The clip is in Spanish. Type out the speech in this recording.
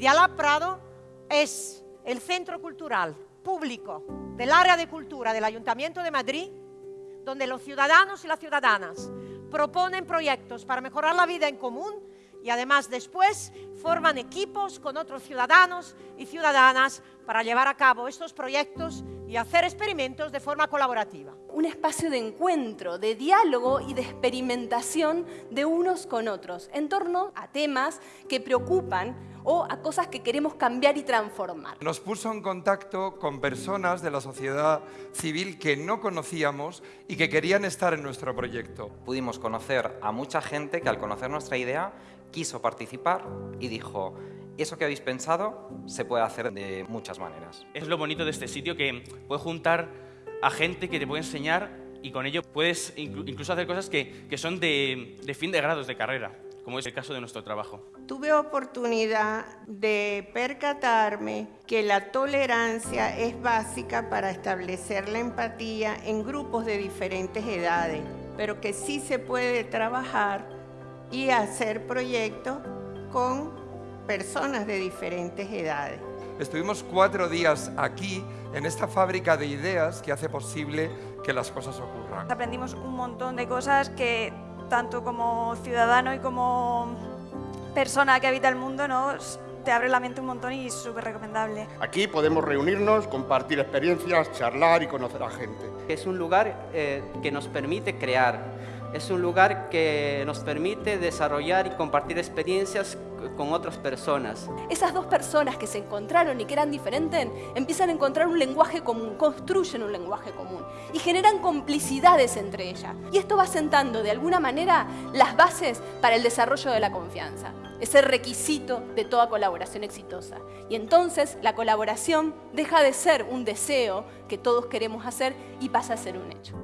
Lab Prado es el centro cultural público del área de cultura del Ayuntamiento de Madrid, donde los ciudadanos y las ciudadanas proponen proyectos para mejorar la vida en común y además después forman equipos con otros ciudadanos y ciudadanas para llevar a cabo estos proyectos y hacer experimentos de forma colaborativa. Un espacio de encuentro, de diálogo y de experimentación de unos con otros en torno a temas que preocupan o a cosas que queremos cambiar y transformar. Nos puso en contacto con personas de la sociedad civil que no conocíamos y que querían estar en nuestro proyecto. Pudimos conocer a mucha gente que al conocer nuestra idea quiso participar y dijo eso que habéis pensado se puede hacer de muchas maneras. Es lo bonito de este sitio que puede juntar a gente que te puede enseñar y con ello puedes incluso hacer cosas que, que son de, de fin de grados de carrera como es el caso de nuestro trabajo. Tuve oportunidad de percatarme que la tolerancia es básica para establecer la empatía en grupos de diferentes edades, pero que sí se puede trabajar y hacer proyectos con personas de diferentes edades. Estuvimos cuatro días aquí, en esta fábrica de ideas que hace posible que las cosas ocurran. Aprendimos un montón de cosas que tanto como ciudadano y como persona que habita el mundo, ¿no? te abre la mente un montón y es súper recomendable. Aquí podemos reunirnos, compartir experiencias, charlar y conocer a gente. Es un lugar eh, que nos permite crear, es un lugar que nos permite desarrollar y compartir experiencias con otras personas. Esas dos personas que se encontraron y que eran diferentes empiezan a encontrar un lenguaje común, construyen un lenguaje común y generan complicidades entre ellas. Y esto va sentando de alguna manera las bases para el desarrollo de la confianza, ese requisito de toda colaboración exitosa. Y entonces la colaboración deja de ser un deseo que todos queremos hacer y pasa a ser un hecho.